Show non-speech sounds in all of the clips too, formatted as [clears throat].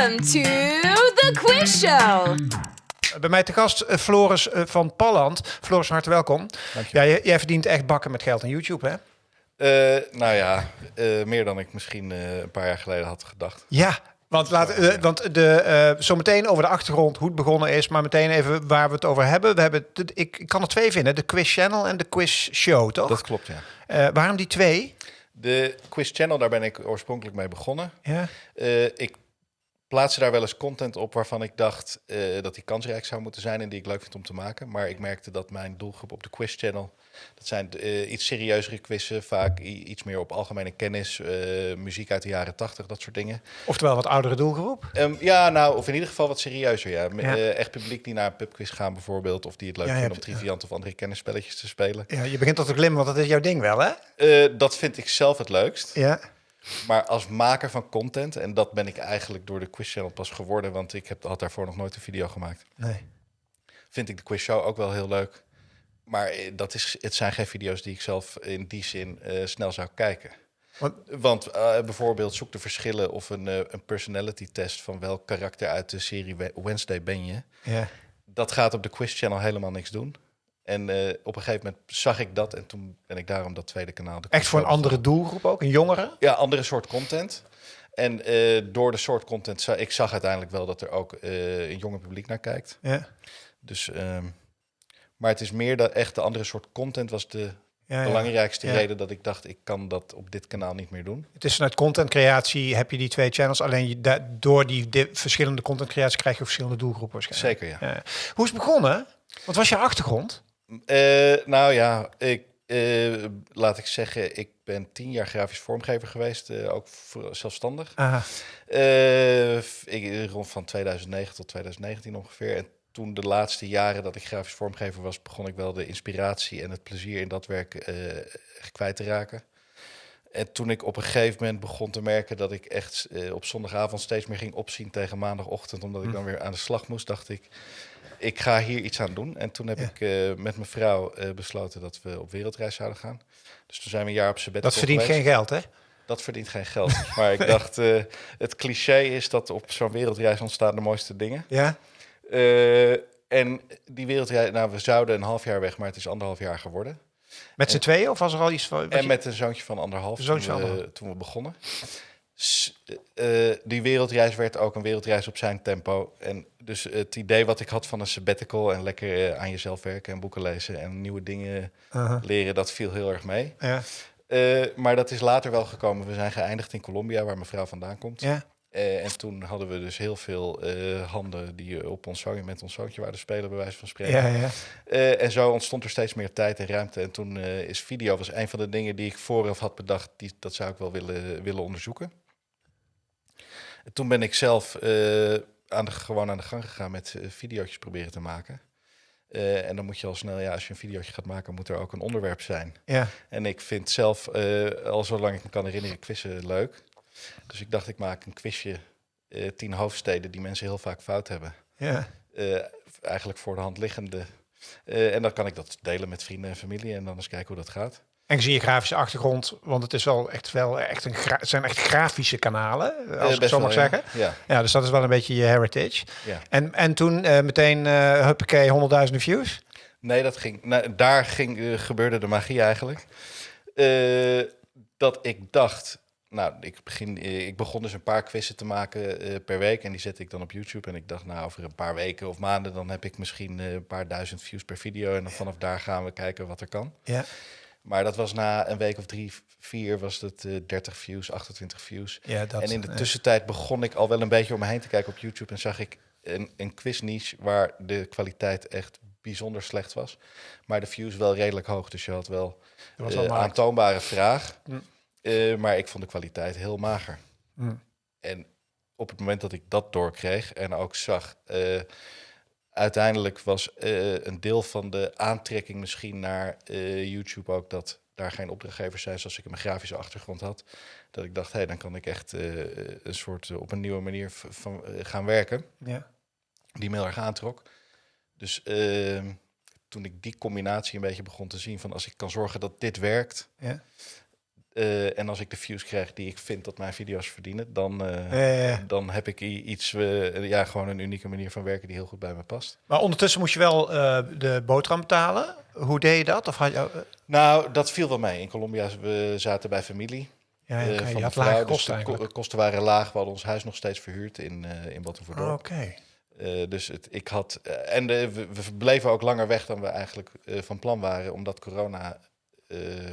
Welcome to the Quiz Show. Bij mij te gast uh, Floris uh, van Palland. Floris, van harte welkom. Ja, jij, jij, verdient echt bakken met geld aan YouTube, hè? Uh, nou ja, meer dan ik misschien een paar jaar geleden had gedacht. Ja, want, laat, uh, want de, uh, zometeen over de achtergrond, hoe het begonnen is, maar meteen even waar we het over hebben. We hebben de, ik, ik, kan er twee vinden, de Quiz Channel en de Quiz Show, toch? Dat klopt, ja. Uh, waarom die twee? De Quiz Channel, daar ben ik oorspronkelijk mee begonnen. Ja. ik plaatste daar wel eens content op waarvan ik dacht dat die kansrijk zou moeten zijn en die ik leuk vind om te maken. Maar ik merkte dat mijn doelgroep op de Quiz Channel dat zijn uh, iets serieuzere quizzen, vaak iets meer op algemene kennis, uh, muziek uit de jaren tachtig, dat soort dingen. Oftewel wat oudere doelgroep? Um, ja, nou, of in ieder geval wat serieuzer, ja. ja. Echt publiek die naar een pubquiz gaan bijvoorbeeld, of die het leuk ja, vinden om triviant of andere kennisspelletjes te spelen. Ja, je begint tot te glimmen, want dat is jouw ding wel, hè? dat vind ik zelf het leukst. Ja. Maar als maker van content, en dat ben ik eigenlijk door de Quiz Channel pas geworden, want ik heb, had daarvoor nog nooit een video gemaakt. Nee. Vind ik de Quiz Show ook wel heel leuk. Maar eh, dat is, het zijn geen video's die ik zelf in die zin uh, snel zou kijken. Want, Want uh, bijvoorbeeld zoek de verschillen of een, uh, een personality test van welk karakter uit de serie Wednesday ben je. Ja. Dat gaat op de Quiz Channel helemaal niks doen. En op een gegeven moment zag ik dat en toen ben ik daarom dat tweede kanaal. Echt voor een andere doelgroep ook, een jongere? Ja, andere soort content. En door de soort content, ik zag uiteindelijk wel dat er ook een jonger publiek naar kijkt. Ja. Dus ehm, maar het is meer dat echt de andere soort content was de ja, belangrijkste ja. reden dat ik dacht, ik kan dat op dit kanaal niet meer doen. Het is vanuit contentcreatie heb je die twee channels. Alleen je, door die verschillende contentcreatie krijg je verschillende doelgroepen waarschijnlijk. Zeker, ja. Hoe is het begonnen? Wat was je achtergrond? Uh, nou ja, ik, uh, laat ik zeggen, ik ben tien jaar grafisch vormgever geweest, uh, ook zelfstandig. Aha. ik, rond van 2009 tot 2019 ongeveer. En toen de laatste jaren dat ik grafisch vormgever was, begon ik wel de inspiratie en het plezier in dat werk kwijt te raken. En toen ik op een gegeven moment begon te merken dat ik echt op zondagavond steeds meer ging opzien tegen maandagochtend, omdat ik hm. dan weer aan de slag moest, dacht ik, ik ga hier iets aan doen. En toen heb ik uh, met mijn vrouw besloten dat we op wereldreis zouden gaan. Dus toen zijn we een jaar op sabbatical Dat verdient geweest. geen geld, hè? Dat verdient geen geld. [laughs] maar ik dacht, het cliché is dat op zo'n wereldreis ontstaan de mooiste dingen. Ja. En die wereldreis, nou, we zouden een half jaar weg, maar het is anderhalf jaar geworden. Met z'n tweeën of was er al iets van? En je... met een zoontje van anderhalf toen, we, toen we begonnen. Uh, die wereldreis werd ook een wereldreis op zijn tempo. En dus het idee wat ik had van een sabbatical en lekker uh, aan jezelf werken en boeken lezen en nieuwe dingen -huh. leren, dat viel heel erg mee. Ja. maar dat is later wel gekomen. We zijn geëindigd in Colombia, waar mijn vrouw vandaan komt. Ja. Uh, en toen hadden we dus heel veel uh, handen die op ons zoontje met ons zoontje waren spelen, bij wijze van spreken. Ja, ja. Uh, en zo ontstond er steeds meer tijd en ruimte. En toen is video was een van de dingen die ik vooraf had bedacht, die, dat zou ik wel willen, willen onderzoeken. En toen ben ik zelf aan de, gewoon aan de gang gegaan met video's proberen te maken. en dan moet je al snel, ja, als je een videootje gaat maken, moet er ook een onderwerp zijn. Ja. En ik vind zelf, al zolang ik me kan herinneren, quizzen leuk. Dus ik dacht, ik maak een quizje, uh, tien hoofdsteden die mensen heel vaak fout hebben. Ja. Uh, eigenlijk voor de hand liggende. Uh, en dan kan ik dat delen met vrienden en familie en dan eens kijken hoe dat gaat. En zie je grafische achtergrond, want het is wel echt wel echt een het zijn echt grafische kanalen, als ik zo mag wel, zeggen. Ja. ja, dus dat is wel een beetje je heritage. Ja. En, en toen meteen uh, huppakee, honderdduizenden views? Nee, dat ging, nou, daar ging, gebeurde de magie eigenlijk. dat ik dacht, nou, ik, begin, eh, ik begon dus een paar quizzen te maken uh, per week en die zette ik dan op YouTube. En ik dacht, nou, over een paar weken of maanden, dan heb ik misschien uh, een paar duizend views per video. En dan vanaf daar gaan we kijken wat er kan. Ja. Maar dat was na een week of drie, vier, was het uh, 30 views, 28 views. Ja, dat, en in de tussentijd begon ik al wel een beetje om me heen te kijken op YouTube. En zag ik een, een quiz niche waar de kwaliteit echt bijzonder slecht was. Maar de views wel redelijk hoog. Dus je had wel een aantoonbare vraag. Uh, maar ik vond de kwaliteit heel mager. Mm. En op het moment dat ik dat doorkreeg en ook zag, uiteindelijk was uh, een deel van de aantrekking misschien naar YouTube ook dat daar geen opdrachtgevers zijn zoals ik een grafische achtergrond had. Dat ik dacht, hé, hey, dan kan ik echt een soort op een nieuwe manier van gaan werken. Ja. Die me heel erg aantrok. Dus ehm, toen ik die combinatie een beetje begon te zien van als ik kan zorgen dat dit werkt. Ja Eh, en als ik de views krijg die ik vind dat mijn video's verdienen, dan, eh, Eh, dan heb ik iets, ja, gewoon een unieke manier van werken die heel goed bij me past. maar ondertussen moest je wel de boterham betalen. Hoe deed je dat? Of had je, Nou, dat viel wel mee. In Colombia we zaten bij familie. ja, je had lage dus kosten de ko- kosten waren laag. We hadden ons huis nog steeds verhuurd in, in Battenverdorp. Oké. Dus het, ik had. en de, we, we bleven ook langer weg dan we eigenlijk van plan waren, omdat corona.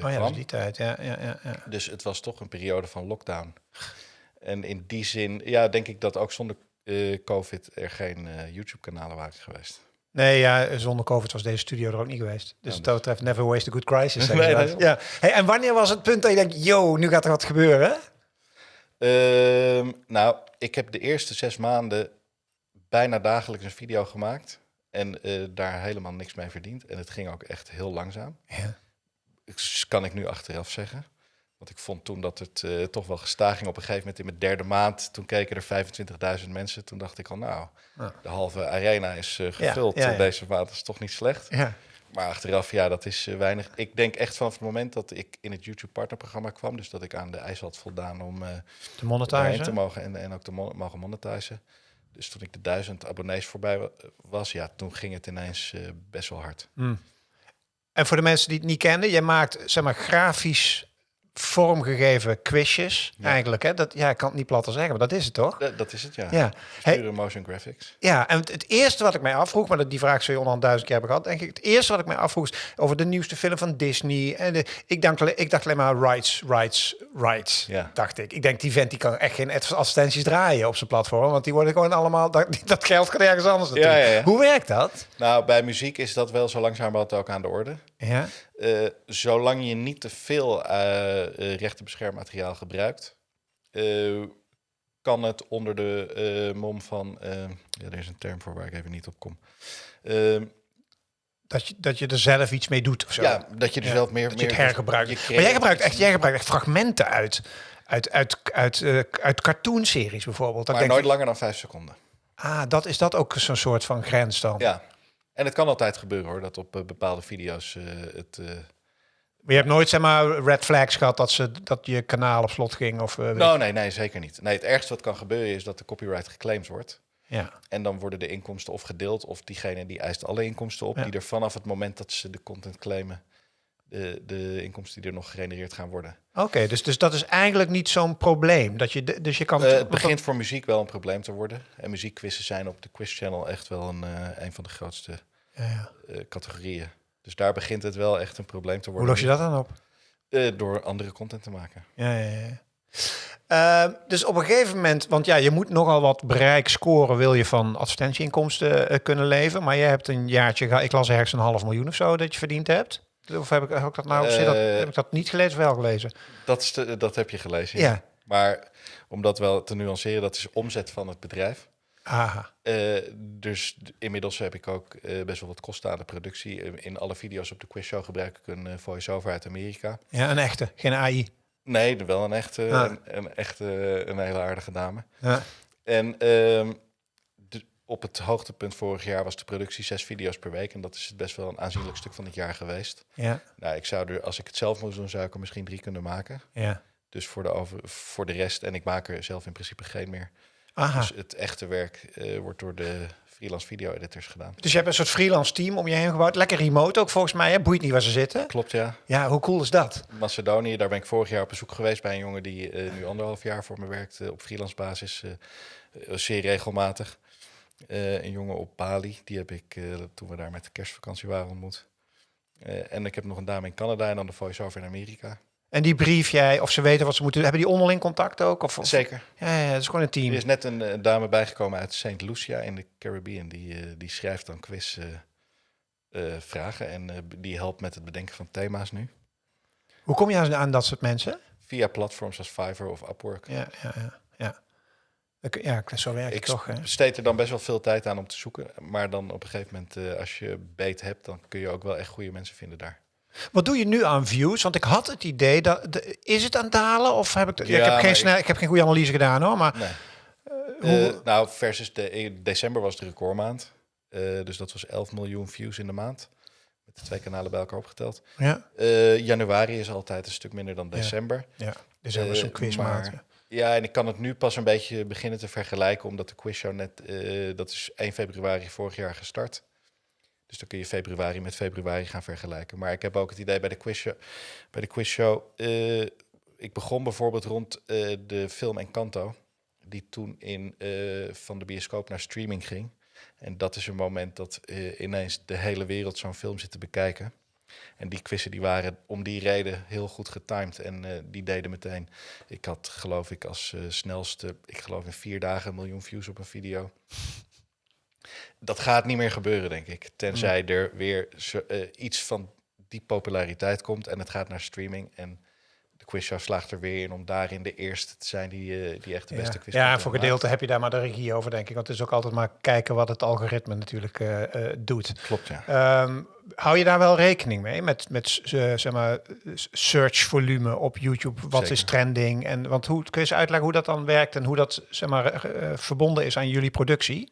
Oh ja, was die tijd. Ja, ja, ja, ja. Dus het was toch een periode van lockdown. En in die zin, ja, denk ik dat ook zonder eh, COVID er geen eh, YouTube-kanalen waren geweest. Nee, ja, zonder COVID was deze studio er ook niet geweest. Dus Ja, dat betreft, never waste a good crisis. [laughs] Nee, nee. ja. Hey, en wanneer was het punt dat je denkt, yo, nu gaat er wat gebeuren? Ehm, nou, ik heb de eerste zes maanden bijna dagelijks een video gemaakt. En daar helemaal niks mee verdiend. En het ging ook echt heel langzaam. Ja. Kan ik nu achteraf zeggen. Want ik vond toen dat het eh, toch wel gestaag ging. Op een gegeven moment in mijn derde maand, toen keken er 25.000 mensen. Toen dacht ik al, nou, Ja. de halve arena is eh, gevuld ja, ja. deze maand. Dat is toch niet slecht. ja. Maar achteraf, ja, dat is eh, weinig. Ik denk echt vanaf het moment dat ik in het YouTube partnerprogramma kwam. Dus dat ik aan de eis had voldaan om De daarin monetizer. te mogen en, en ook te mo- mogen monetizen. Dus toen ik de duizend abonnees voorbij wa- was, ja, toen ging het ineens best wel hard. Hmm. En voor de mensen die het niet kennen, jij maakt zeg maar grafisch vormgegeven quizjes. Ja. Eigenlijk, hè? Dat, ja, ik kan het niet platter zeggen, maar dat is het toch? Dat, dat is het, ja. Ja. Hey, Pure motion graphics. Ja, en het, het eerste wat ik mij afvroeg, maar dat, die vraag zul je onderhand duizend keer hebben gehad, denk ik. Het eerste wat ik mij afvroeg is over de nieuwste film van Disney. En de, ik, dacht, ik dacht alleen maar rights, rights, rights, Ja. dacht ik. Ik denk, die vent die kan echt geen ad- advertenties draaien op zijn platform, want die worden gewoon allemaal, dat, [laughs] dat geld gaat ergens anders naartoe. Ja. Hoe werkt dat? Nou, bij muziek is dat wel zo langzamerhand ook aan de orde. Ja, Eh, zolang je niet te veel eh eh, rechtenbeschermmateriaal gebruikt, kan het onder de mom van... ja, er is een term voor waar ik even niet op kom. Ehm, dat je, dat je er zelf iets mee doet of zo. ja, dat je er Ja, zelf meer... dat je meer het hergebruikt. je maar jij gebruikt, echt, jij gebruikt echt fragmenten uit, uit, uit, uit, uit cartoonseries bijvoorbeeld. Dat Maar denk ik, nooit langer dan vijf seconden. ah, dat is dat ook zo'n soort van grens dan. Ja. En het kan altijd gebeuren hoor, dat op eh, bepaalde video's eh, het... eh, Maar je hebt nooit zeg maar red flags gehad dat, ze, dat je kanaal op slot ging? Of, Nou, nee, nee, zeker niet. Nee, het ergste wat kan gebeuren is dat de copyright geclaimd wordt. ja. En dan worden de inkomsten of gedeeld, of diegene die eist alle inkomsten op, Ja. die er vanaf het moment dat ze de content claimen, de, de inkomsten die er nog gegenereerd gaan worden. Oké, dus, dus dat is eigenlijk niet zo'n probleem. Dat je, dus je kan Eh, het begint voor muziek wel een probleem te worden. En muziekquizzen zijn op de Quiz Channel echt wel een, eh, een van de grootste Ja, ja. eh, categorieën. Dus daar begint het wel echt een probleem te Hoe worden. los je dat dan op? Door andere content te maken. Ja, ja, ja. Ehm, dus op een gegeven moment, want ja, je moet nogal wat bereik scoren, wil je van advertentieinkomsten kunnen leven. Maar je hebt een jaartje, ik las ergens een half miljoen of zo dat je verdiend hebt. Of heb ik, heb ik dat nou, zit dat, Eh, heb ik dat niet gelezen of wel gelezen? Dat, is de- dat heb je gelezen. Ja. Maar om dat wel te nuanceren, dat is omzet van het bedrijf. Aha. Eh, dus inmiddels heb ik ook eh, best wel wat kosten aan de productie. In alle video's op de Quiz Show gebruik ik een voice-over uit Amerika. Ja, een echte, geen AI. Nee, wel een echte, Ah. een, een echte, een hele aardige dame. Ja. En ehm, op het hoogtepunt vorig jaar was de productie zes video's per week. En dat is best wel een aanzienlijk stuk van het jaar geweest. Ja, Nou, ik zou er, als ik het zelf moest doen, zou ik er misschien drie kunnen maken. ja. Dus voor de, over, voor de rest, en ik maak er zelf in principe geen meer. Aha. Dus het echte werk eh, wordt door de freelance video editors gedaan. Dus je hebt een soort freelance team om je heen gebouwd. Lekker remote ook volgens mij. Hè? Boeit niet waar ze zitten. Klopt, ja. Ja, hoe cool is dat? Macedonië, daar ben ik vorig jaar op bezoek geweest bij een jongen die eh, nu anderhalf jaar voor me werkt eh, op freelance basis, zeer regelmatig. Eh, een jongen op Bali, die heb ik eh, toen we daar met de kerstvakantie waren ontmoet. Eh, en ik heb nog een dame in Canada en dan de voice-over in Amerika. En die brief jij, of ze weten wat ze moeten Hebben die onderling contact ook? Of, of- Zeker. Ja, ja, het is gewoon een team. Er is net een, dame bijgekomen uit St. Lucia in de Caribbean. Die, die schrijft dan quiz vragen en die helpt met het bedenken van thema's nu. Hoe kom je aan, aan dat soort mensen? Via platforms als Fiverr of Upwork. Ja, ja, ja. ja. Ik- Ja, zo werkt het Ik toch, besteed er dan best wel veel tijd aan om te zoeken. Maar dan op een gegeven moment, eh, als je beet hebt, dan kun je ook wel echt goede mensen vinden daar. Wat doe je nu aan views? Want ik had het idee dat... De, is het aan het dalen? Of heb ik... Ja, Ja, ik, heb geen snel, ik heb geen goede analyse gedaan, hoor. Maar Nee. hoe- Eh, nou, versus de, december was de recordmaand. Eh, dus dat was 11 miljoen views in de maand. Met de twee kanalen bij elkaar opgeteld. Ja, Eh, januari is altijd een stuk minder dan december. ja. Dus hebben we Eh, zo'n quizmaat. maar- Ja, en ik kan het nu pas een beetje beginnen te vergelijken, omdat de quizshow net, eh, dat is 1 februari vorig jaar gestart. Dus dan kun je februari met februari gaan vergelijken. Maar ik heb ook het idee bij de quizshow, bij de quizshow eh, ik begon bijvoorbeeld rond eh, de film Encanto, die toen in, van de bioscoop naar streaming ging. En dat is een moment dat ineens de hele wereld zo'n film zit te bekijken. En die quizzen die waren om die reden heel goed getimed. En eh, die deden meteen. Ik had geloof ik als eh, snelste, ik geloof in vier dagen een miljoen views op een video. Dat gaat niet meer gebeuren, denk ik. Tenzij er weer zo- eh, iets van die populariteit komt en het gaat naar streaming. En quizshow slaagt er weer in om daarin de eerste te zijn die, eh, die echt de beste Ja, quiz ja en voor maakt. gedeelte heb je daar maar de regie over, denk ik. Want het is ook altijd maar kijken wat het algoritme natuurlijk eh, eh, doet. Klopt, ja. Ehm, hou je daar wel rekening mee met, met zeg maar, search volume op YouTube? Wat is trending? En, want hoe, kun je eens uitleggen hoe dat dan werkt en hoe dat zeg maar, verbonden is aan jullie productie?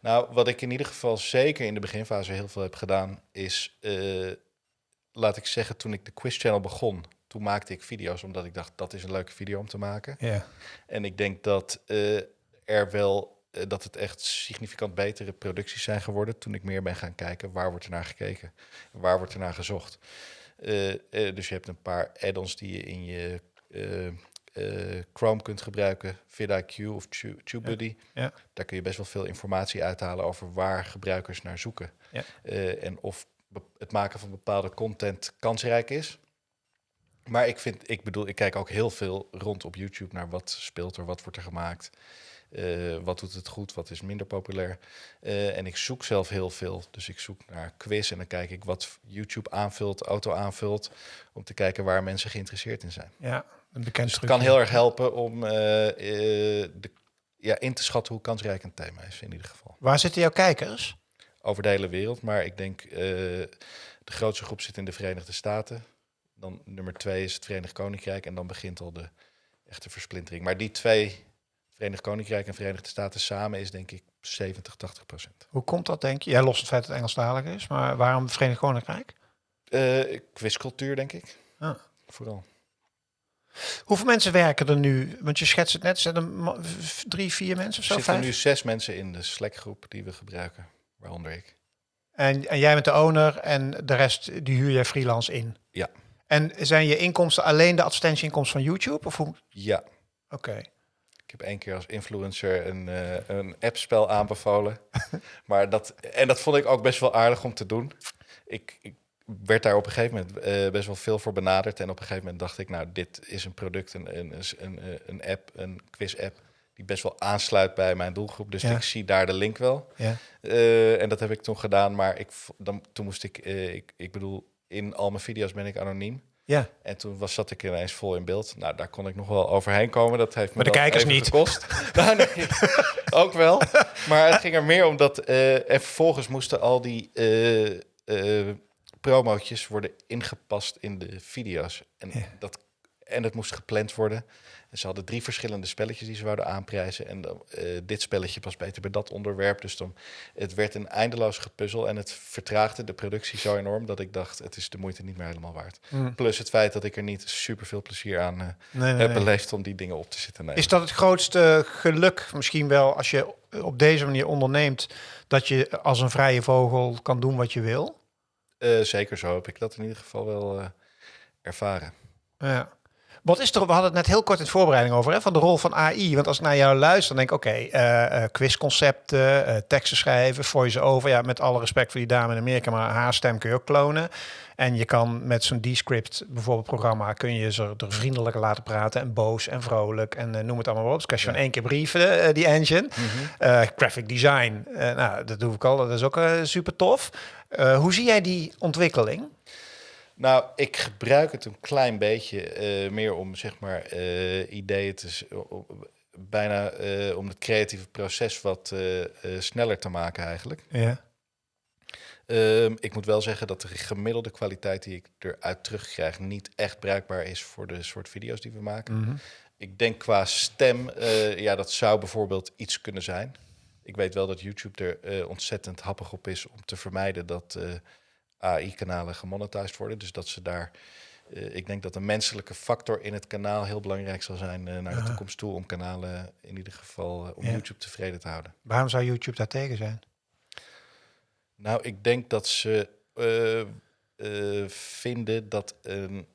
Nou, wat ik in ieder geval zeker in de beginfase heel veel heb gedaan, is, laat ik zeggen, toen ik de Quiz Channel begon, toen maakte ik video's omdat ik dacht dat is een leuke video om te maken. Ja. En ik denk dat eh, er wel, eh, dat het echt significant betere producties zijn geworden toen ik meer ben gaan kijken waar wordt er naar gekeken, waar wordt er naar gezocht. Eh, dus je hebt een paar add-ons die je in je Chrome kunt gebruiken, vidIQ of Tu- TubeBuddy. Ja. Daar kun je best wel veel informatie uithalen over waar gebruikers naar zoeken. Ja. En of het maken van bepaalde content kansrijk is. Maar ik vind, ik bedoel, ik kijk ook heel veel rond op YouTube naar wat speelt er, wat wordt er gemaakt. eh, wat doet het goed, wat is minder populair. Eh, en ik zoek zelf heel veel. Dus ik zoek naar quiz en dan kijk ik wat YouTube aanvult, auto aanvult. Om te kijken waar mensen geïnteresseerd in zijn. ja, een bekend Dus het kan heel erg helpen om eh, de, ja, in te schatten hoe kansrijk een thema is, in ieder geval. Waar zitten jouw kijkers? Over de hele wereld, maar ik denk de grootste groep zit in de Verenigde Staten. Dan nummer twee is het Verenigd Koninkrijk en dan begint al de echte versplintering. Maar die twee, Verenigd Koninkrijk en Verenigde Staten samen, is denk ik 70, 80 procent. Hoe komt dat, denk je? Jij lost het feit dat het Engelstalig is, maar waarom het Verenigd Koninkrijk? Eh quizcultuur, denk ik. Ah. Vooral. Hoeveel mensen werken er nu? Want je schetst het net, zijn er drie, vier mensen of Er zo? zitten Vijf? nu zes mensen in de Slack-groep die we gebruiken, waaronder ik. En, en jij bent de owner en de rest die huur jij freelance in? Ja. En zijn je inkomsten alleen de advertentieinkomsten van YouTube? Of hoe? Ja, Oké. Ik heb één keer als influencer een, eh een appspel aanbevolen. [laughs] maar dat, en dat vond ik ook best wel aardig om te doen. Ik, ik werd daar op een gegeven moment eh, best wel veel voor benaderd. En op een gegeven moment dacht ik, nou, dit is een product, een, een, een, een, app, een quiz-app... die best wel aansluit bij mijn doelgroep. Dus Ja. ik zie daar de link wel. Ja. Eh, en dat heb ik toen gedaan. Maar ik, dan, toen moest ik, ik, ik bedoel, in al mijn video's ben ik anoniem. Ja. En toen was, zat ik ineens vol in beeld. Nou, daar kon ik nog wel overheen komen. Dat heeft me Maar de kijkers niet. gekost. [laughs] nou, nee, ook wel. Maar het ging er meer om dat... eh, en vervolgens moesten al die eh eh, promootjes worden ingepast in de video's. En, Ja. dat, en het moest gepland worden. En ze hadden drie verschillende spelletjes die ze wouden aanprijzen. En dan, eh, dit spelletje past beter bij dat onderwerp. Dus dan, het werd een eindeloos gepuzzel. En het vertraagde de productie zo enorm... dat ik dacht, het is de moeite niet meer helemaal waard. Hm. Plus het feit dat ik er niet super veel plezier aan eh, Nee, nee, heb nee. beleefd om die dingen op te zitten nemen. Is dat het grootste geluk misschien wel als je op deze manier onderneemt, dat je als een vrije vogel kan doen wat je wil? Eh, zeker zo heb ik dat in ieder geval wel ervaren. Ja. Wat is er, we hadden het net heel kort in voorbereiding over, hè, van de rol van AI. Want als ik naar jou luister, dan denk ik, oké, eh, eh, quizconcepten, eh, teksten schrijven, voice-over. Ja, met alle respect voor die dame in Amerika, maar haar stem kun je ook klonen. En je kan met zo'n Descript bijvoorbeeld programma, kun je ze er vriendelijker laten praten en boos en vrolijk en noem het allemaal maar op. Dus kan je Ja. één keer brieven, die engine. Eh, graphic design, nou, dat doe ik al, dat is ook super tof. Hoe zie jij die ontwikkeling? Nou, ik gebruik het een klein beetje eh, meer om zeg maar eh, ideeën te bijna eh, om het creatieve proces wat sneller te maken eigenlijk. Ja. Ehm, ik moet wel zeggen dat de gemiddelde kwaliteit die ik eruit terugkrijg niet echt bruikbaar is voor de soort video's die we maken. Mhm. Ik denk qua stem, ja, dat zou bijvoorbeeld iets kunnen zijn. Ik weet wel dat YouTube er ontzettend happig op is om te vermijden dat AI-kanalen gemonetized worden. Dus dat ze daar, eh, ik denk dat de menselijke factor in het kanaal heel belangrijk zal zijn eh, naar de Aha. toekomst toe. Om kanalen in ieder geval, eh, om Ja. YouTube tevreden te houden. Waarom zou YouTube daar tegen zijn? Nou, ik denk dat ze vinden dat een,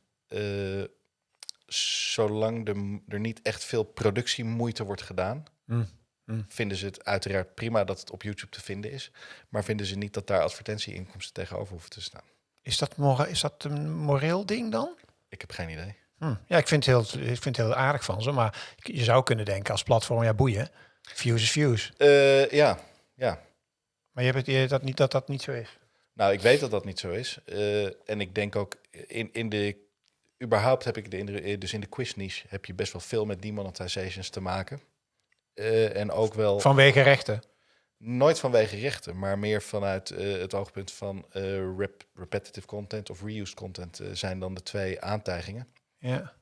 zolang de, er niet echt veel productiemoeite wordt gedaan, Hm, hm. vinden ze het uiteraard prima dat het op YouTube te vinden is. Maar vinden ze niet dat daar advertentieinkomsten tegenover hoeven te staan. Is dat, is dat een moreel ding dan? Ik heb geen idee. Hm. Ja, ik vind, het heel, ik vind het heel aardig van ze. Maar je zou kunnen denken als platform, ja boeien. Views is views. Eh, ja, ja. Maar je hebt het idee dat, niet, dat dat niet zo is. Nou, ik weet dat dat niet zo is. Eh, en ik denk ook in, in de. Überhaupt heb ik de indruk. eh, Dus in de quiz niche heb je best wel veel met demonetizations te maken. Eh, en ook wel. Vanwege rechten. Nooit vanwege rechten, maar meer vanuit eh, het oogpunt van eh, rep- repetitive content of reused content zijn dan de twee aantijgingen. Ja.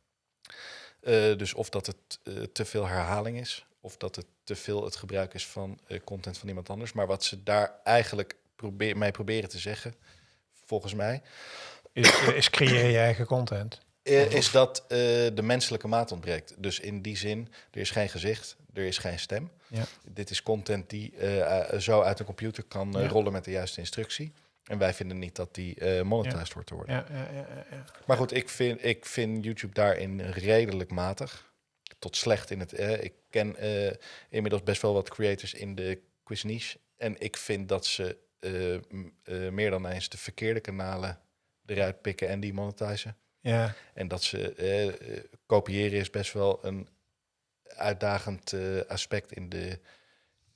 Dus of dat het te veel herhaling is, of dat het te veel het gebruik is van content van iemand anders. Maar wat ze daar eigenlijk probeer, mee proberen te zeggen, volgens mij, Is, is creëer je eigen content. is dat de menselijke maat ontbreekt. Dus in die zin, er is geen gezicht, er is geen stem. Ja. Dit is content die eh, eh, zo uit een computer kan eh, Ja. rollen met de juiste instructie. En wij vinden niet dat die eh monetized wordt te worden. Ja, ja, ja, ja, ja. Maar goed, ik vind, ik vind YouTube daarin redelijk matig. Tot slecht in het. eh, ik ken inmiddels best wel wat creators in de quiz niche. En ik vind dat ze meer dan eens de verkeerde kanalen eruit pikken en die monetizen. ja. En dat ze kopiëren is best wel een uitdagend eh, aspect in de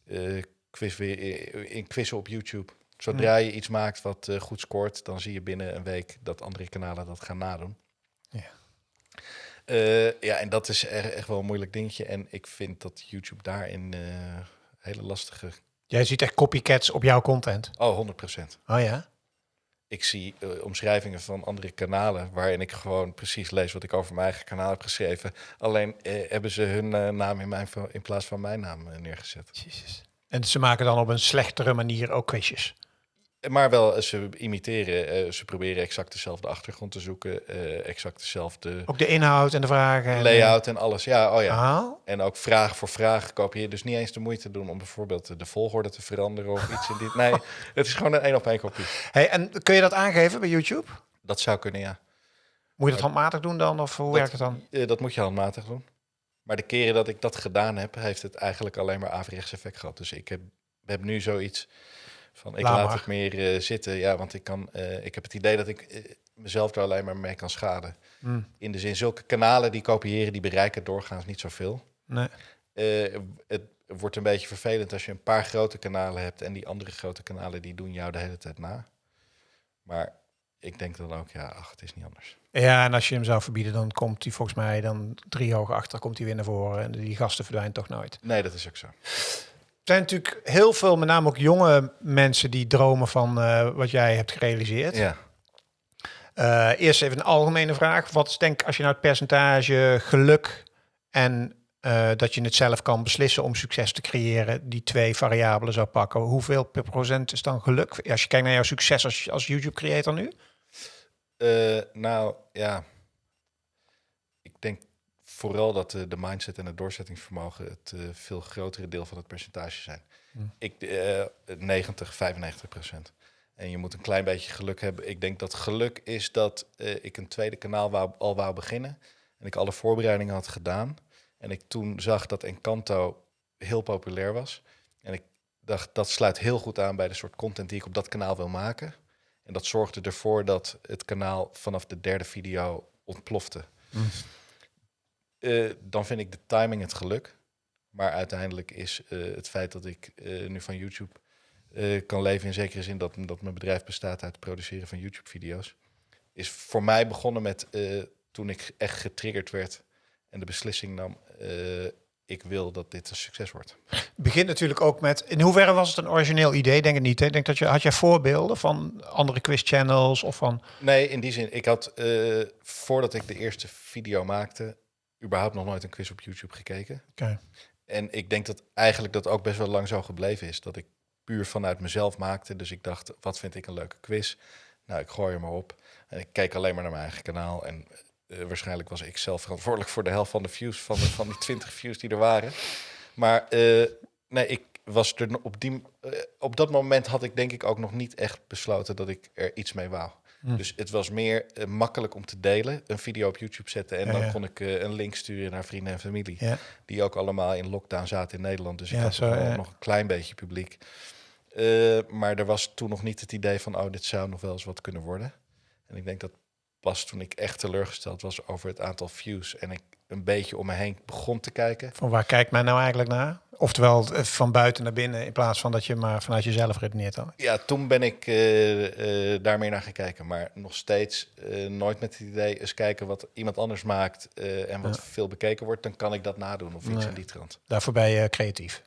eh quiz in quizzen op YouTube. Zodra je iets maakt wat eh, goed scoort, dan zie je binnen een week dat andere kanalen dat gaan nadoen. Ja. Eh, ja, en dat is echt wel een moeilijk dingetje. En ik vind dat YouTube daarin eh hele lastige. Jij ziet echt copycats op jouw content. Oh, 100% Oh ja? Ik zie eh, omschrijvingen van andere kanalen waarin ik gewoon precies lees wat ik over mijn eigen kanaal heb geschreven. Alleen eh, hebben ze hun eh, naam in, mijn, in plaats van mijn naam neergezet. Jezus. En ze maken dan op een slechtere manier ook quizjes. Maar wel, eh, ze imiteren, eh, ze proberen exact dezelfde achtergrond te zoeken, eh, exact dezelfde Ook de inhoud en de vragen. en, layout en alles. Ja, oh ja. En ook vraag voor vraag kopieer. Dus niet eens de moeite doen om bijvoorbeeld de volgorde te veranderen of iets in dit. Nee, [laughs] het is gewoon een één op één kopie. Hey, en kun je dat aangeven bij YouTube? Dat zou kunnen, ja. Moet je dat handmatig doen dan? Of hoe werkt het dan? Dat moet je handmatig doen. Maar de keren dat ik dat gedaan heb, heeft het eigenlijk alleen maar averechts effect gehad. Dus ik heb, heb nu zoiets van, ik Laat het meer eh, zitten. Ja, want ik, kan, eh, ik heb het idee dat ik eh, mezelf er alleen maar mee kan schaden. Hm, In de zin, zulke kanalen die kopiëren, die bereiken doorgaans niet zoveel. nee. Het wordt een beetje vervelend als je een paar grote kanalen hebt en die andere grote kanalen die doen jou de hele tijd na. Maar ik denk dan ook, ja, ach, het is niet anders. Ja, en als je hem zou verbieden, dan komt hij volgens mij dan drie hoog achter, komt hij weer naar voren. En die gasten verdwijnen toch nooit. Nee, dat is ook zo. Er zijn natuurlijk heel veel, met name ook jonge mensen, die dromen van eh, wat jij hebt gerealiseerd. Ja. Eh, eerst even een algemene vraag. Wat is denk als je nou het percentage geluk en eh, dat je het zelf kan beslissen om succes te creëren, die twee variabelen zou pakken? Hoeveel per procent is dan geluk? Als je kijkt naar jouw succes als, als YouTube creator nu? Nou, ja. Vooral dat eh, de mindset en het doorzettingsvermogen het eh, veel grotere deel van het percentage zijn. Hm. Ik, eh 90, 95 procent. En je moet een klein beetje geluk hebben. Ik denk dat geluk is dat eh, ik een tweede kanaal wou, al wou beginnen. En ik alle voorbereidingen had gedaan. En ik toen zag dat Encanto heel populair was. En ik dacht, dat sluit heel goed aan bij de soort content die ik op dat kanaal wil maken. En dat zorgde ervoor dat het kanaal vanaf de derde video ontplofte. Eh, dan vind ik de timing het geluk. Maar uiteindelijk is eh, het feit dat ik eh, nu van YouTube kan leven in zekere zin dat, dat mijn bedrijf bestaat uit het produceren van YouTube-video's, is voor mij begonnen met toen ik echt getriggerd werd en de beslissing nam: ik wil dat dit een succes wordt. Het begint natuurlijk ook met. In hoeverre was het een origineel idee? Denk het niet. Hè? Ik Denk dat je had jij voorbeelden van andere quiz channels of van. Nee, in die zin, ik had voordat ik de eerste video maakte, überhaupt nog nooit een quiz op YouTube gekeken. Oké. En ik denk dat eigenlijk dat ook best wel lang zo gebleven is. Dat ik puur vanuit mezelf maakte. Dus ik dacht, wat vind ik een leuke quiz? Nou, ik gooi er maar op. En ik keek alleen maar naar mijn eigen kanaal. En eh, waarschijnlijk was ik zelf verantwoordelijk voor de helft van de views, van, de, van die [laughs] 20 views die er waren. Maar eh, nee, ik was er op die... eh, op dat moment had ik denk ik ook nog niet echt besloten dat ik er iets mee wou. Hm. Dus het was meer eh, makkelijk om te delen, een video op YouTube zetten en Ja, dan ja. kon ik eh, een link sturen naar vrienden en familie Ja. die ook allemaal in lockdown zaten in Nederland. Dus ik Ja, had zo, ja. nog een klein beetje publiek. Eh, maar er was toen nog niet het idee van, oh, dit zou nog wel eens wat kunnen worden. En ik denk dat pas toen ik echt teleurgesteld was over het aantal views en ik een beetje om me heen begon te kijken. Van waar kijkt men nou eigenlijk naar? Oftewel eh, van buiten naar binnen in plaats van dat je maar vanuit jezelf redeneert dan. Ja, toen ben ik eh, eh, daar meer naar gaan kijken. Maar nog steeds eh, nooit met het idee eens kijken wat iemand anders maakt eh, en wat veel bekeken wordt. Dan kan ik dat nadoen of iets Nee. in die trant. Daarvoor ben je creatief.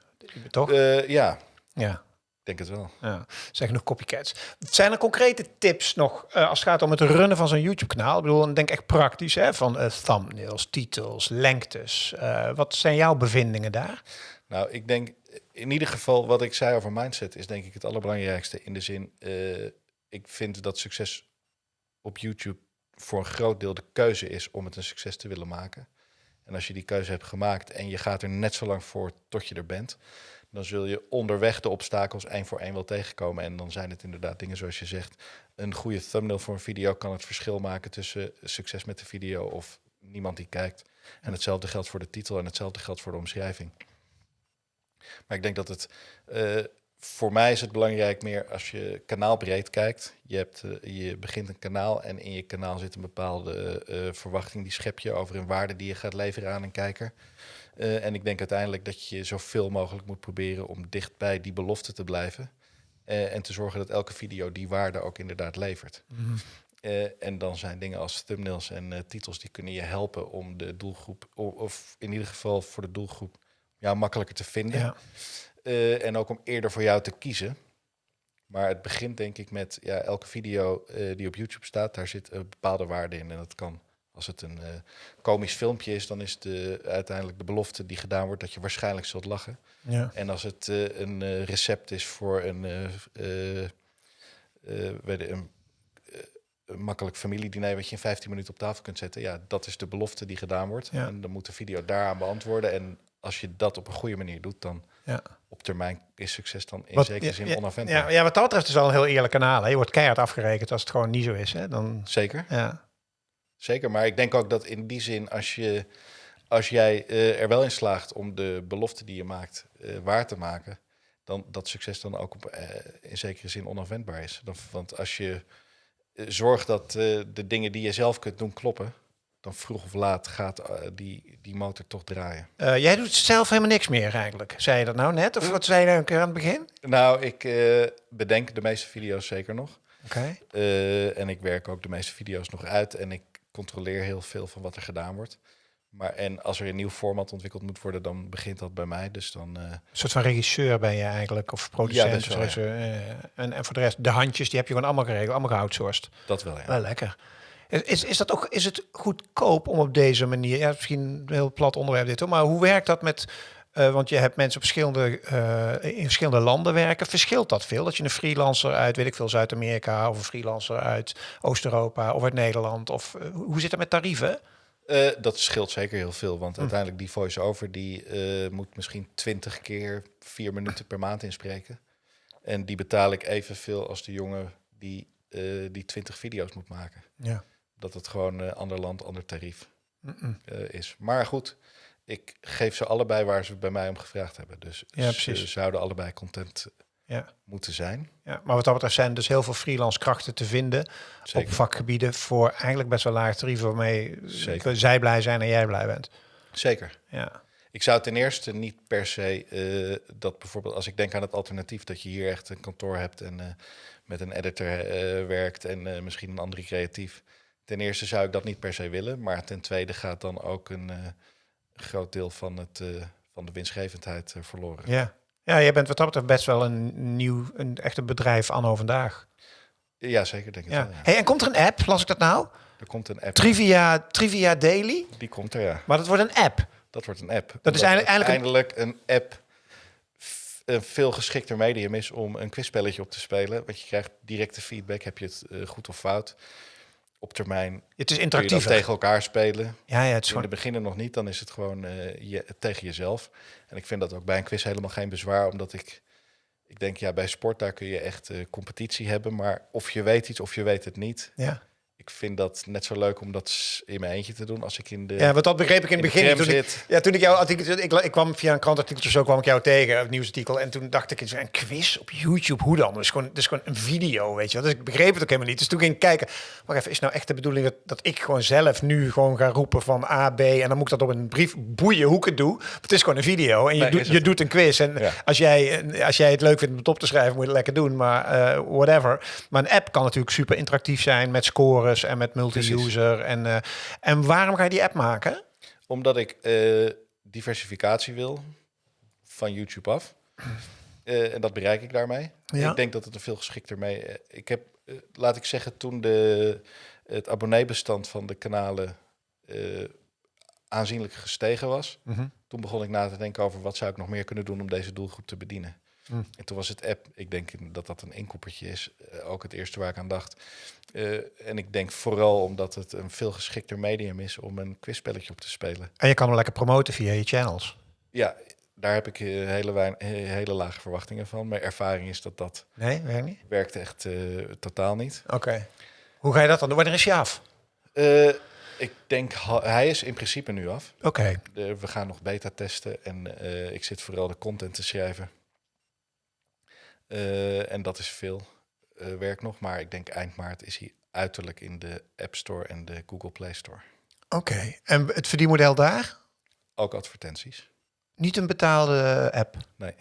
Toch? Eh, ja, ja. Ik denk het wel. Ja, zijn genoeg copycats. Zijn er concrete tips nog eh, als het gaat om het runnen van zo'n YouTube-kanaal? Ik bedoel, ik denk echt praktisch, hè, van eh, thumbnails, titels, lengtes. Eh, wat zijn jouw bevindingen daar? Nou, ik denk in ieder geval wat ik zei over mindset is denk ik het allerbelangrijkste. In de zin, ik vind dat succes op YouTube voor een groot deel de keuze is om het een succes te willen maken. En als je die keuze hebt gemaakt en je gaat er net zo lang voor tot je er bent, dan zul je onderweg de obstakels één voor één wel tegenkomen. En dan zijn het inderdaad dingen zoals je zegt. Een goede thumbnail voor een video kan het verschil maken tussen succes met de video of niemand die kijkt. En hetzelfde geldt voor de titel en hetzelfde geldt voor de omschrijving. Maar ik denk dat het eh, voor mij is het belangrijk meer als je kanaalbreed kijkt. Je, hebt, eh, je begint een kanaal en in je kanaal zit een bepaalde eh, verwachting. Die schep je over een waarde die je gaat leveren aan een kijker. Eh, en ik denk uiteindelijk dat je zoveel mogelijk moet proberen om dicht bij die belofte te blijven. Eh, en te zorgen dat elke video die waarde ook inderdaad levert. Eh, en dan zijn dingen als thumbnails en titels die kunnen je helpen om de doelgroep, of in ieder geval voor de doelgroep, ja, makkelijker te vinden. Ja. En ook om eerder voor jou te kiezen. Maar het begint denk ik met ja, elke video die op YouTube staat, daar zit een bepaalde waarde in. En dat kan, als het een eh, komisch filmpje is, dan is de, uiteindelijk de belofte die gedaan wordt dat je waarschijnlijk zult lachen. Ja. En als het eh, een eh, recept is voor een, weet je, een, een makkelijk familiediner wat je in 15 minuten op tafel kunt zetten, ja, dat is de belofte die gedaan wordt. Ja. En dan moet de video daaraan beantwoorden. En als je dat op een goede manier doet, dan Ja. op termijn is succes dan in Wat- zekere zin ja, onafwendbaar. Ja, ja, wat dat betreft is het wel een heel eerlijk kanaal. Hè? Je wordt keihard afgerekend als het gewoon niet zo is. Hè? Dan, Zeker, ja. Zeker. Maar ik denk ook dat in die zin, als, je, als jij eh, er wel in slaagt om de belofte die je maakt eh, waar te maken, dan dat succes dan ook op, eh, in zekere zin onafwendbaar is. Dan, want als je zorgt dat de dingen die je zelf kunt doen kloppen, dan vroeg of laat gaat die, die motor toch draaien. Jij doet zelf helemaal niks meer eigenlijk. Zei je dat nou net? Of wat zei je nou een keer aan het begin? Nou, ik bedenk de meeste video's zeker nog. Oké. En ik werk ook de meeste video's nog uit en ik controleer heel veel van wat er gedaan wordt. Maar en als er een nieuw format ontwikkeld moet worden, dan begint dat bij mij. Dus dan eh, Een soort van regisseur ben je eigenlijk, of producent. best wel, regisseur, eh, en, en voor de rest, de handjes, die heb je gewoon allemaal geregeld, allemaal geoutsourced. dat wel ja. Wel lekker. Is, is, is, dat ook, is het goedkoop om op deze manier, ja, misschien een heel plat onderwerp dit hoor, maar hoe werkt dat met, eh, want je hebt mensen op verschillende, eh, in verschillende landen werken, verschilt dat veel? Dat je een freelancer uit, weet ik veel, Zuid-Amerika, of een freelancer uit Oost-Europa, of uit Nederland, of eh, hoe zit dat met tarieven? Dat scheelt zeker heel veel, want uiteindelijk die voice-over die moet misschien twintig keer vier minuten per maand inspreken. En die betaal ik evenveel als de jongen die die twintig video's moet maken. Ja. Dat het gewoon ander land, ander tarief is. Maar goed, ik geef ze allebei waar ze bij mij om gevraagd hebben. Dus Ja, ze zouden allebei content Ja. moeten zijn. Ja, maar wat dat betreft zijn dus heel veel freelance krachten te vinden Zeker. op vakgebieden voor eigenlijk best wel laag tarieven waarmee Zeker. zij blij zijn en jij blij bent. Zeker. Ja. Ik zou ten eerste niet per se eh, dat bijvoorbeeld als ik denk aan het alternatief dat je hier echt een kantoor hebt en eh, met een editor eh, werkt en eh, misschien een andere creatief. Ten eerste zou ik dat niet per se willen, maar ten tweede gaat dan ook een eh, groot deel van, het, eh, van de winstgevendheid eh, verloren. Ja. ja, jij bent wat dat betreft best wel een nieuw, een echte bedrijf anno vandaag. Ja, zeker denk ik Ja. wel. Ja. Hey, en komt er een app, las ik dat nou? Er komt een app. Trivia, Trivia Daily, Die komt er, ja. maar dat wordt een app. Dat wordt een app. Dat is eigenlijk- uiteindelijk een app een veel geschikter medium is om een quizspelletje op te spelen. Want je krijgt directe feedback. Heb je het eh, goed of fout? Op termijn Het is interactief. tegen elkaar spelen. Ja, ja, het is In de gewoon... beginnen nog niet, dan is het gewoon eh, je, tegen jezelf. En ik vind dat ook bij een quiz helemaal geen bezwaar, omdat ik, ik denk, ja, bij sport daar kun je echt eh, competitie hebben, maar of je weet iets of je weet het niet. Ja. Ik vind dat net zo leuk om dat in mijn eentje te doen als ik in de, ja, want dat begreep ik in het begin. Toen ik, ja, toen ik jouw artikel... Ik, ik kwam via een krantartikeltje zo kwam ik jou tegen, een nieuwsartikel. En toen dacht ik, eens, een quiz op YouTube, hoe dan? Dus gewoon, dus gewoon een video, weet je wel. Dus ik begreep het ook helemaal niet. Dus toen ging ik kijken, wacht even, is nou echt de bedoeling dat, dat ik gewoon zelf nu gewoon ga roepen van A, B... en dan moet ik dat op een brief boeien hoe ik het doe. Het is gewoon een video en je, Nee, doet, is je doet een quiz. En Ja. als, jij, als jij het leuk vindt om het op te schrijven, moet je het lekker doen. Maar eh, whatever. Maar een app kan natuurlijk super interactief zijn met en met multi-user. En, eh, en waarom ga je die app maken? Omdat ik eh, diversificatie wil van YouTube af. [clears throat] Eh, en dat bereik ik daarmee. Ja. Ik denk dat het er veel geschikter mee... ik heb, laat ik zeggen, toen de, het abonneebestand van de kanalen aanzienlijk gestegen was... Mhm. toen begon ik na te denken over wat zou ik nog meer kunnen doen om deze doelgroep te bedienen. Hm. En toen was het app, ik denk dat dat een inkoppertje is, eh, ook het eerste waar ik aan dacht. Eh, en ik denk vooral omdat het een veel geschikter medium is om een quizspelletje op te spelen. En je kan hem lekker promoten via je channels. Ja, daar heb ik eh, hele, wein- hele lage verwachtingen van. Mijn ervaring is dat dat Nee, werkt niet? werkt echt totaal niet. Oké. Hoe ga je dat dan doen? Wanneer is je af? Ik denk, hij is in principe nu af. Oké. We gaan nog beta testen en ik zit vooral de content te schrijven. Eh, en dat is veel eh, werk nog, maar ik denk eind maart is hij uiterlijk in de App Store en de Google Play Store. Oké. En het verdienmodel daar? Ook advertenties. Niet een betaalde app. Nee.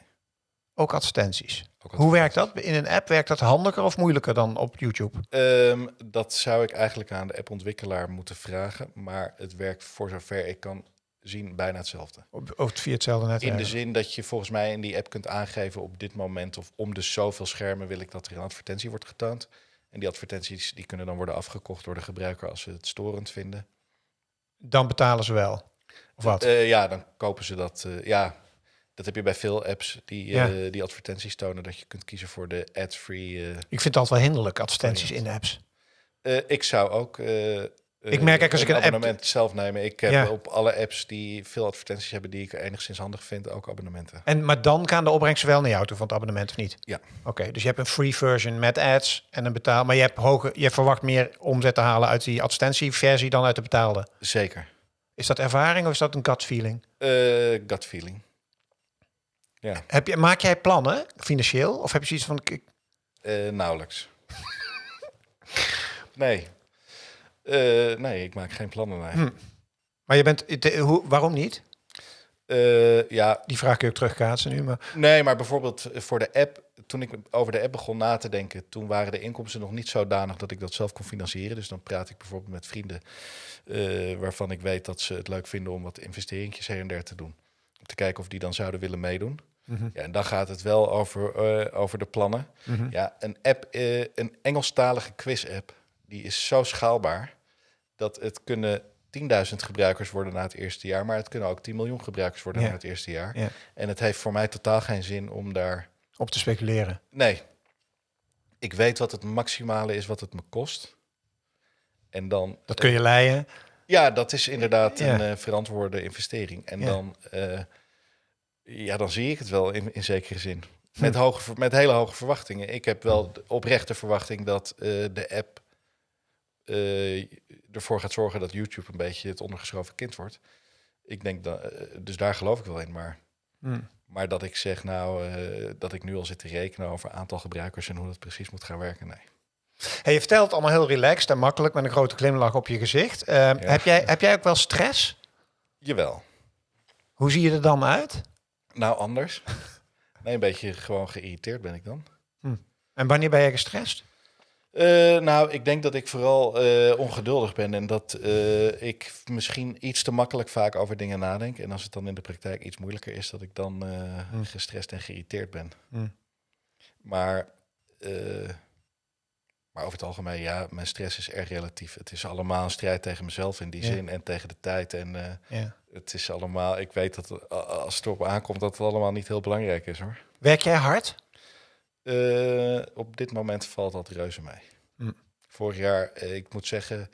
Ook advertenties. Ook Hoe werkt dat? In een app werkt dat handiger of moeilijker dan op YouTube? Ehm, dat zou ik eigenlijk aan de appontwikkelaar moeten vragen, maar het werkt voor zover ik kan zien bijna hetzelfde. Of via hetzelfde netwerk? In de zin dat je volgens mij in die app kunt aangeven op dit moment of om de zoveel schermen wil ik dat er een advertentie wordt getoond. En die advertenties die kunnen dan worden afgekocht door de gebruiker als ze het storend vinden. Dan betalen ze wel. Of wat? Eh, ja, dan kopen ze dat. eh, ja, dat heb je bij veel apps die, eh, Ja. die advertenties tonen dat je kunt kiezen voor de ad-free. Ik vind het altijd wel hinderlijk, advertenties in apps. Ik zou ook. Ik merk ook als ik een abonnement zelf nemen. Ik heb Ja. op alle apps die veel advertenties hebben die ik enigszins handig vind, ook abonnementen. En, maar dan gaan de opbrengsten wel naar jou toe van het abonnement of niet? Ja. Oké, dus je hebt een free version met ads en een betaal, maar je, hebt hoge, je verwacht meer omzet te halen uit die advertentieversie dan uit de betaalde. Zeker. Is dat ervaring of is dat een gut feeling? Eh, gut feeling. Ja, Heb je, maak jij plannen financieel of heb je zoiets van eh, nauwelijks. [laughs] nee. Eh, nee, ik maak geen plannen. Nee. Hm. Maar je bent, hoe, waarom niet? Eh, ja, Die vraag kun je ook terugkaatsen nu, maar nee, maar bijvoorbeeld voor de app. Toen ik over de app begon na te denken, toen waren de inkomsten nog niet zodanig dat ik dat zelf kon financieren. Dus dan praat ik bijvoorbeeld met vrienden eh, waarvan ik weet dat ze het leuk vinden om wat investeringjes her en der te doen. Om te kijken of die dan zouden willen meedoen. Mhm. Ja, en dan gaat het wel over, eh, over de plannen. Mhm. Ja, een app, eh, een Engelstalige quiz-app, die is zo schaalbaar dat het kunnen 10.000 gebruikers worden na het eerste jaar, maar het kunnen ook 10 miljoen gebruikers worden Ja. na het eerste jaar. Ja. En het heeft voor mij totaal geen zin om daar. op te speculeren. Nee, ik weet wat het maximale is wat het me kost. En dan. Dat kun je leiden. Ja, dat is inderdaad Ja. een eh, verantwoorde investering. En dan, eh, ja, dan zie ik het wel in, in zekere zin. Hm. Met, hoge, ver- met hele hoge verwachtingen. Ik heb wel de oprechte verwachting dat eh, de app ervoor gaat zorgen dat YouTube een beetje het ondergeschoven kind wordt. Ik denk dat, eh, dus daar geloof ik wel in. Maar, Hm. maar dat ik zeg nou, eh, dat ik nu al zit te rekenen over aantal gebruikers en hoe dat precies moet gaan werken, nee. Hey, je vertelt allemaal heel relaxed en makkelijk met een grote glimlach op je gezicht. Eh, heb, jij, heb jij ook wel stress? Jawel. Hoe zie je er dan uit? Nou, anders. [laughs] Nee, een beetje gewoon geïrriteerd ben ik dan. En wanneer ben je gestrest? Eh, nou, ik denk dat ik vooral eh, ongeduldig ben en dat eh, ik misschien iets te makkelijk vaak over dingen nadenk. En als het dan in de praktijk iets moeilijker is, dat ik dan Hm. gestrest en geïrriteerd ben. Hm. Maar, maar over het algemeen, ja, mijn stress is erg relatief. Het is allemaal een strijd tegen mezelf in die Ja. zin en tegen de tijd. En Ja. Het is allemaal, ik weet dat als het erop aankomt dat het allemaal niet heel belangrijk is hoor. Werk jij hard? Eh, op dit moment valt dat reuze mee. Hm. Vorig jaar, eh, ik moet zeggen,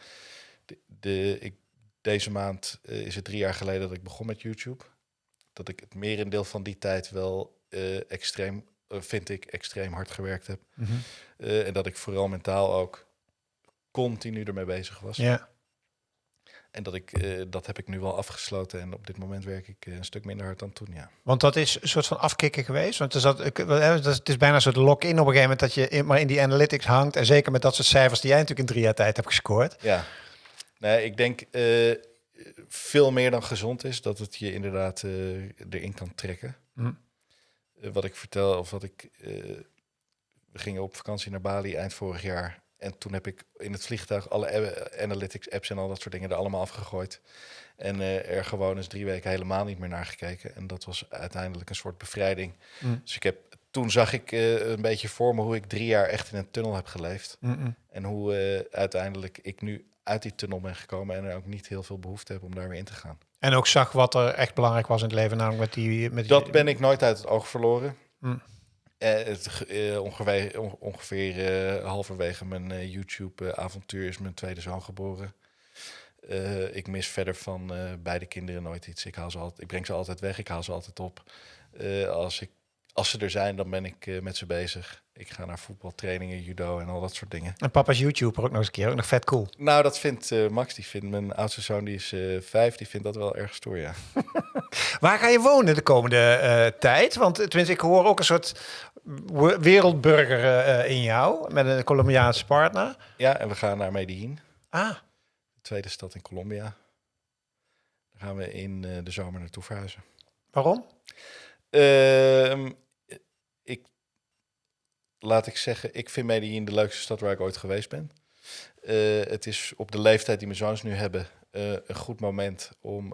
de, de, ik, deze maand eh, is het drie jaar geleden dat ik begon met YouTube. Dat ik het merendeel van die tijd wel extreem, vind ik, extreem hard gewerkt heb. Eh, en dat ik vooral mentaal ook continu ermee bezig was. Ja. En dat, ik, eh, dat heb ik nu wel afgesloten. En op dit moment werk ik eh, een stuk minder hard dan toen, ja. Want dat is een soort van afkicken geweest. Want wel, hè, dat is- het is bijna een soort lock-in op een gegeven moment dat je in, maar in die analytics hangt. En zeker met dat soort cijfers die jij natuurlijk in drie jaar tijd hebt gescoord. Ja, nee, ik denk eh, veel meer dan gezond is dat het je inderdaad erin kan trekken. Hm. Eh, wat ik vertel, of wat ik. we gingen op vakantie naar Bali eind vorig jaar. En toen heb ik in het vliegtuig alle analytics apps en al dat soort dingen er allemaal afgegooid. En eh, er gewoon eens drie weken helemaal niet meer naar gekeken. En dat was uiteindelijk een soort bevrijding. Hm. Dus ik heb, toen zag ik eh, een beetje voor me hoe ik drie jaar echt in een tunnel heb geleefd. Mm-mm. En hoe eh, uiteindelijk ik nu uit die tunnel ben gekomen en er ook niet heel veel behoefte heb om daar weer in te gaan. En ook zag wat er echt belangrijk was in het leven, namelijk met die... Met die Dat ben ik nooit uit het oog verloren. Eh, het, eh, ongeveer on- ongeveer eh, halverwege mijn YouTube-avontuur is mijn tweede zoon geboren. Ik mis verder van beide kinderen nooit iets. Ik, haal ze altijd, ik breng ze altijd weg, ik haal ze altijd op. Als, ik, als ze er zijn, dan ben ik met ze bezig. Ik ga naar voetbaltrainingen, judo en al dat soort dingen. En papa's YouTuber ook nog eens een keer, ook nog vet cool. Nou, dat vindt Max, die vindt mijn oudste zoon, die is vijf, die vindt dat wel erg stoer, ja. [laughs] Waar ga je wonen de komende tijd? Want tenminste, ik hoor ook een soort wereldburger eh, in jou, met een Colombiaanse partner. Ja, en we gaan naar Medellin, Ah, de tweede stad in Colombia. Daar gaan we in eh, de zomer naartoe verhuizen. waarom? Ehm, ik, laat ik zeggen, ik vind Medellin de leukste stad waar ik ooit geweest ben. Eh, het is op de leeftijd die mijn zoons nu hebben een goed moment om,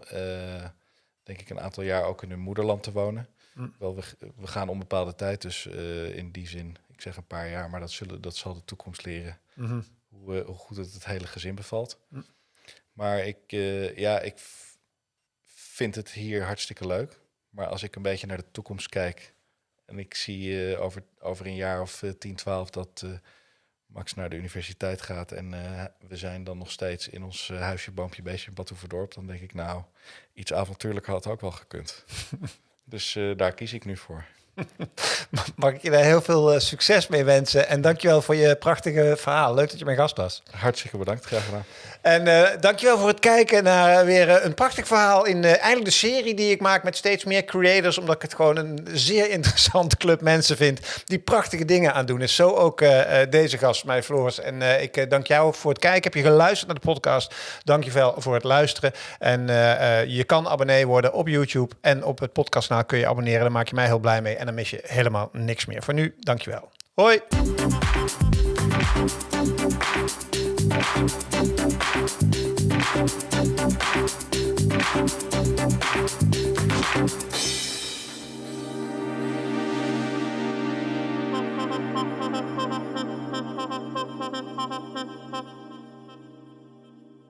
denk ik, een aantal jaar ook in hun moederland te wonen. Hm. Wel, we, we gaan onbepaalde tijd, dus eh, in die zin, ik zeg een paar jaar, maar dat, zullen, dat zal de toekomst leren Mhm. hoe, eh, hoe goed het het hele gezin bevalt. Hm. Maar ik, eh, ja, ik vind het hier hartstikke leuk. Maar als ik een beetje naar de toekomst kijk en ik zie over, over een jaar of eh, 10, 12 dat Max naar de universiteit gaat en we zijn dan nog steeds in ons huisje, boompje, beestje in Badhoevedorp, dan denk ik nou, iets avontuurlijker had ook wel gekund. [laughs] dus eh, daar kies ik nu voor. Mag ik je daar heel veel eh, succes mee wensen. En dankjewel voor je prachtige verhaal. Leuk dat je mijn gast was. Hartstikke bedankt, graag gedaan. En eh, dankjewel voor het kijken naar eh, weer een prachtig verhaal in eigenlijk de serie die ik maak met steeds meer creators. Omdat ik het gewoon een zeer [laughs] interessante club mensen vind die prachtige dingen aan doen. Is zo ook deze gast, mij Floris. En ik dank jou voor het kijken. Heb je geluisterd naar de podcast? Dankjewel voor het luisteren. En je kan abonnee worden op YouTube en op het podcastkanaal kun je abonneren. Daar maak je mij heel blij mee en dan mis je helemaal niks meer. Voor nu, dankjewel. Hoi!